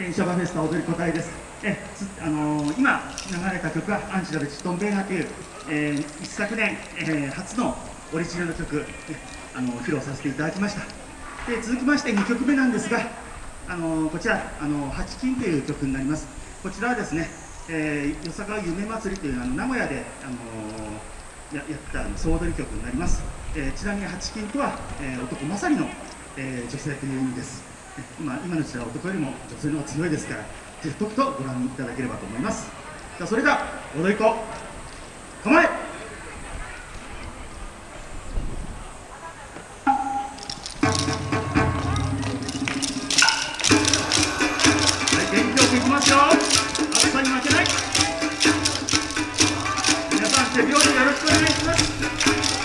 天シャバフェスタ踊り子隊です。えあのー、今流れた曲はアンチラルチトンベーナという、えー、一昨年、えー、初のオリジナル曲、あの披露させていただきました。で続きまして2曲目なんですが、あのこちら、あの八金という曲になります。こちらはですね、えー、よさか夢祭りというあの名古屋で、あのややった総踊り曲になります。えー、ちなみに八金とは、えー、男勝りの、えー、女性という意味です。今今の時代は男よりも女性の方が強いですからぜひとくとご覧いただければと思います。じゃそれでは踊り子構え。はい元気よくいきますよ。暑さに負けない。皆さん手拍子よろしくお願いします。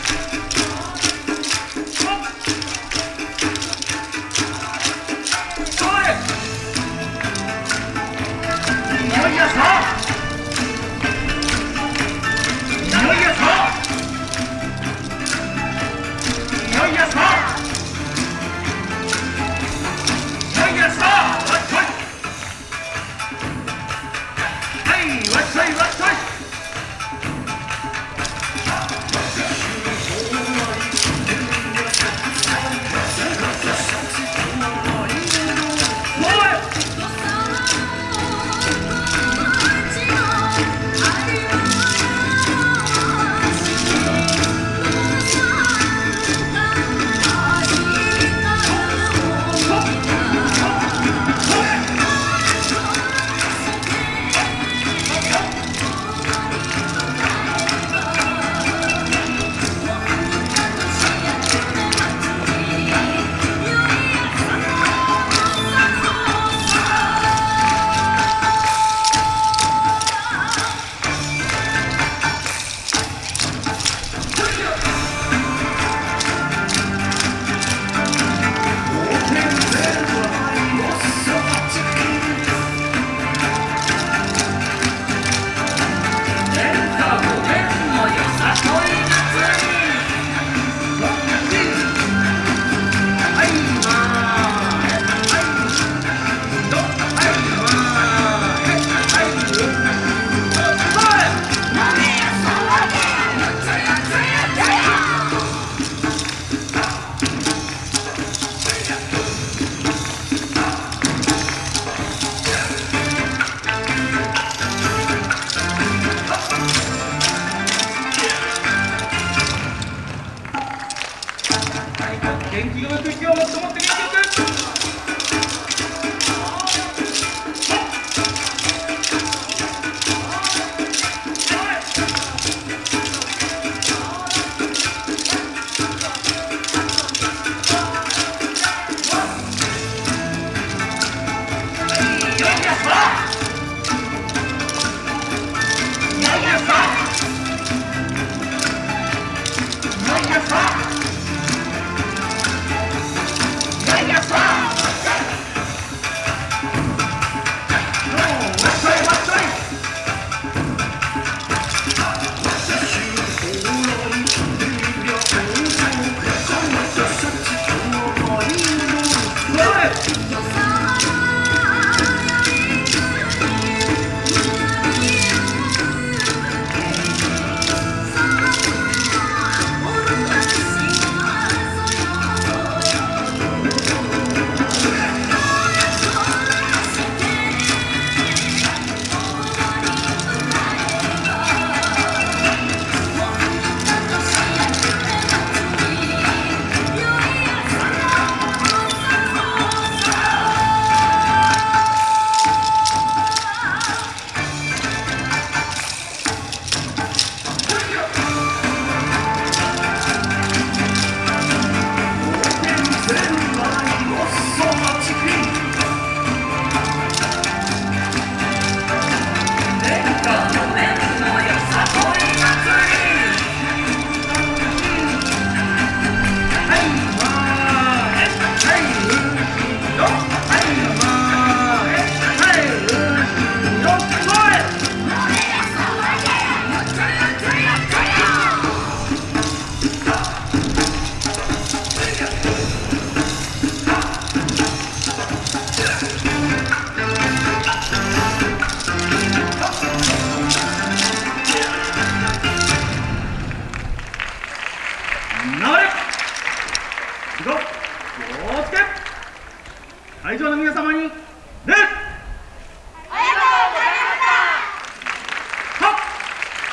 会場の皆様に礼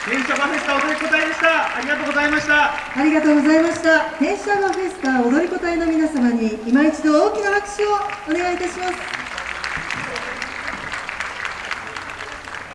天社バフェスタ踊り子隊でした。ありがとうございました。ありがとうございました。天使バフェスタ踊り子隊の皆様に今一度大きな拍手をお願いいたします